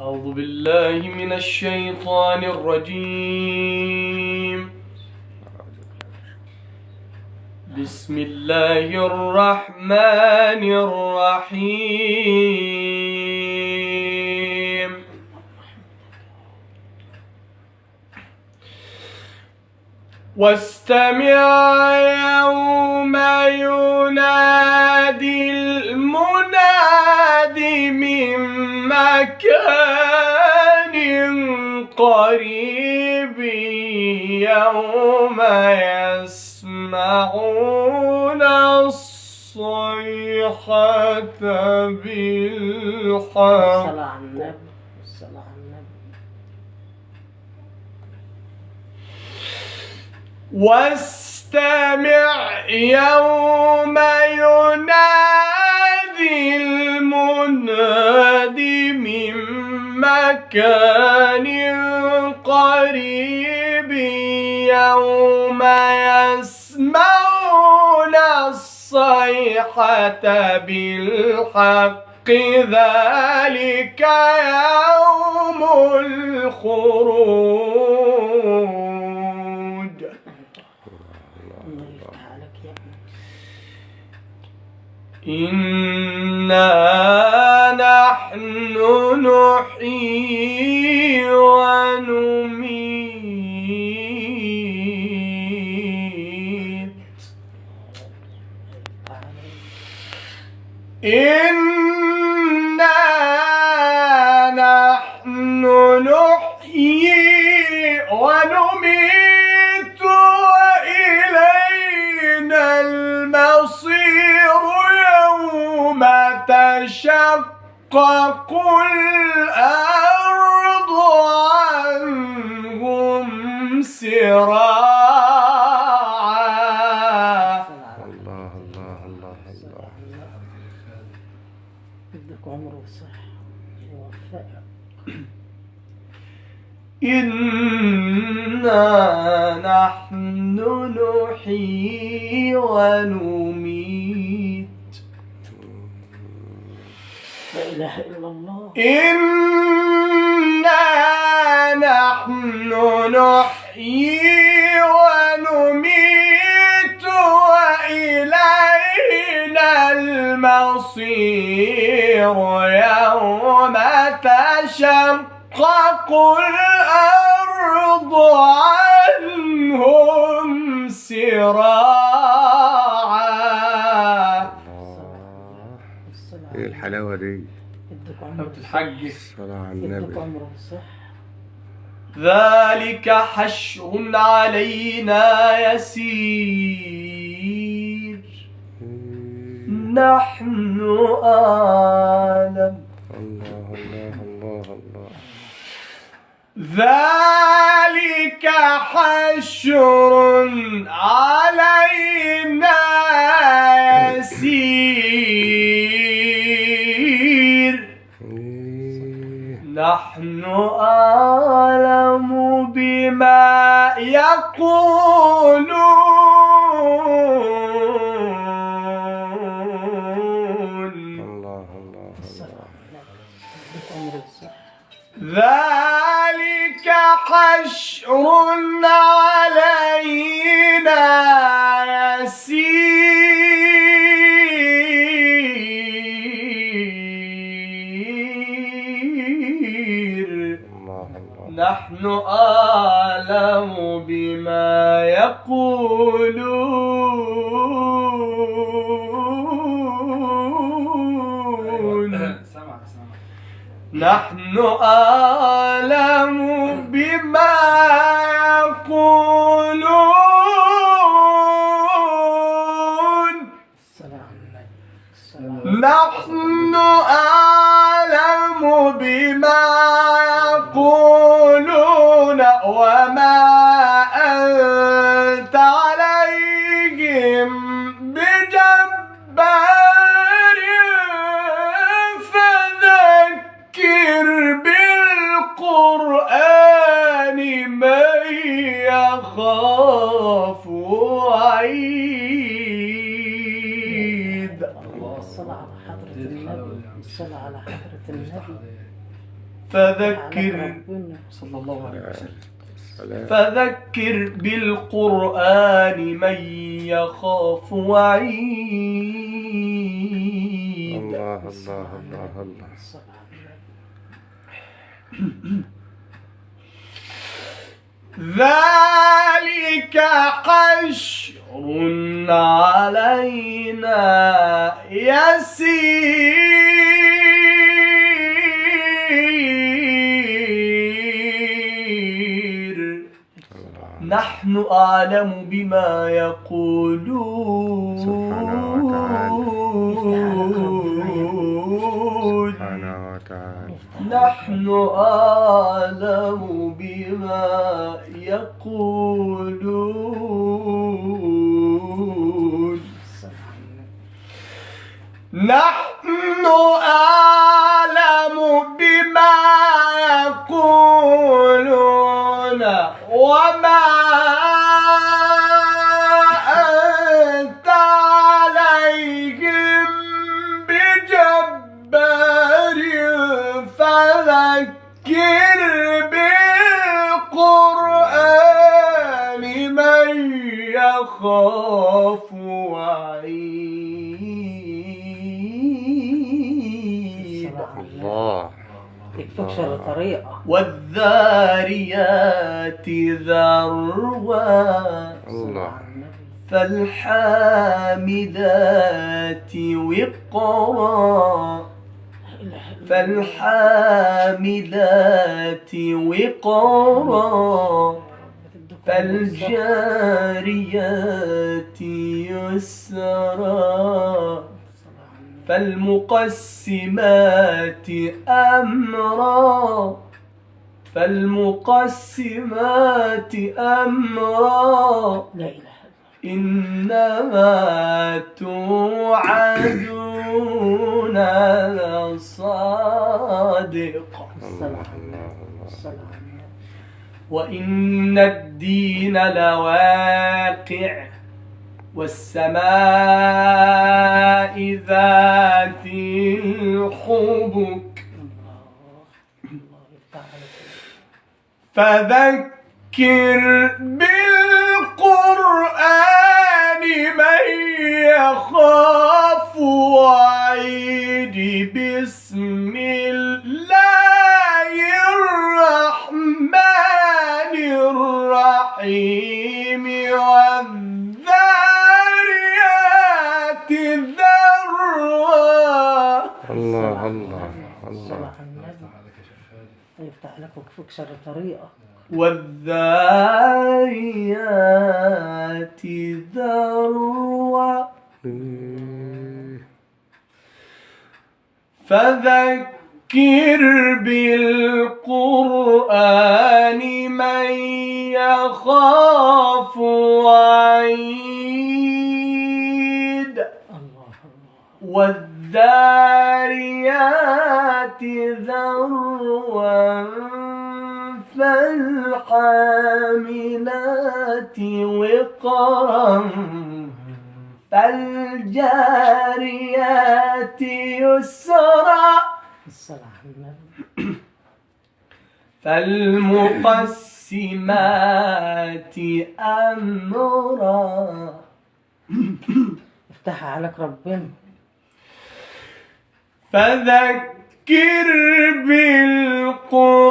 أعوذ بالله من الشيطان الرجيم. بسم الله الرحمن الرحيم. واستمع يوم ينادي مكان قريب يوم يسمعون الصيحة بالحق. واستمع يوم ينادي مكان قريب يوم يسمعون الصيحة بالحق ذلك يوم الخروج. إنا نحن نحيي ونميت. إنا نحن نحيي ونميت وإلينا المصير يوم تشقق الأرض عنهم سراعا. الله الله الله الله بدك عمر وصحة إنا نحن نحيي ونميت لا إله إلا الله. إنا نحن نحيي ونميت وإلينا المصير. يوم تشقق الأرض عنهم سراعا عمر الحج الصلاة على النبي. ذلك حشر علينا يسير. نحن أعلم الله الله الله الله ذلك حشر علينا يسير. نحن أعلم بما يقولون. الله الله الله ذلك حشر نحن أعلم بما يقولون. نحن أعلم فذكر صلى الله عليه وسلم. سلام فذكر بالقرآن من يخاف وعيد. الله الله الله الله. ذلك حشر علينا يسير. نحن أعلم بما يقولون سبحانه وتعالى نحن أعلم بما يقولون. نحن أعلم بما يقولون وما أنت عليهم بجبار فذكر بالقرآن من يخاف وعيد. الله. يكفيك شر طريقة والذاريات ذروا الله. فالحامدات وقرا. فالحامدات وقرا. فالجاريات يسرا. فالمقسمات أمرا. فالمقسمات أمرا. لا إله إنما توعدون لصادق. وإن الدين لواقع والسماء ذات الحبك الله الله يفتح عليك فذكر بالقرآن من يخاف وعيد بسم شر طريقة. والذاريات ذروا. فذكر بالقرآن من يخاف وعيد الله الله. والذاريات فالحاملات وقرا فالجاريات يسرا. فالمقسمات أمرا. يفتحها عليك ربنا. فذكر بالقرآن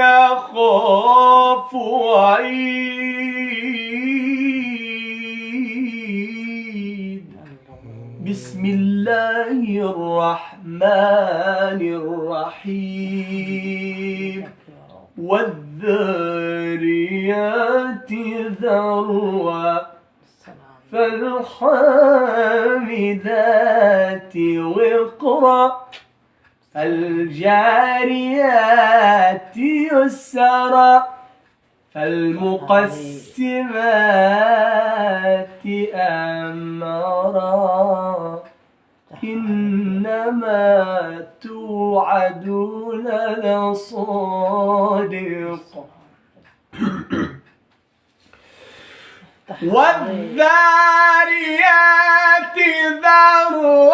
يخاف وعيد. بسم الله الرحمن الرحيم. الصلاة على فالحامدات وقرا. فالجاريات يسرا فالمقسمات أمرا. إنما توعدون لصادق. والذاريات ذروا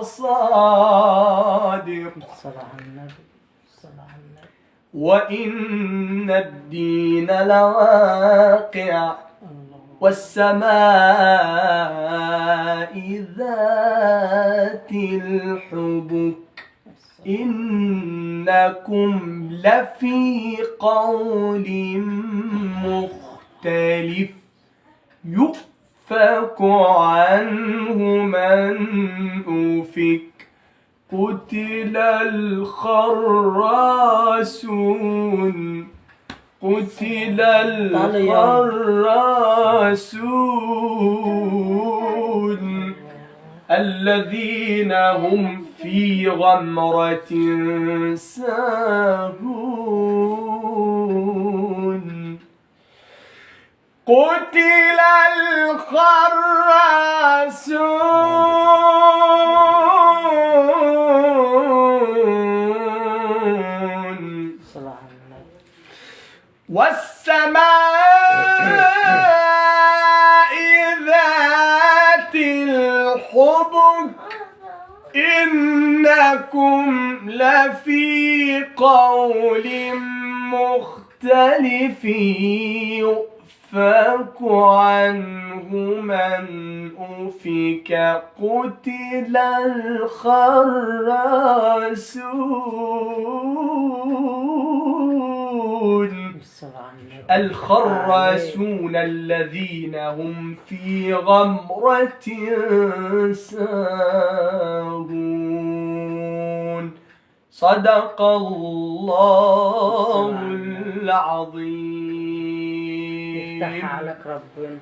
لصادق الصلاة على النبي. وإن الدين لواقع والسماء ذات الحبك. إنكم لفي قول مختلف. يؤفك عنه من أفك قتل الخراسون. قتل الخراسون. الذين هم في غمرة ساهون. قتل الخراسون. والسماء ذات الحبك. إنكم لفي قول مختلف يؤفك عنه من أفك. قتل الخراسون. الخراسون الذين هم في غمرة ساهون صدق الله العظيم. يفتح عليك ربنا.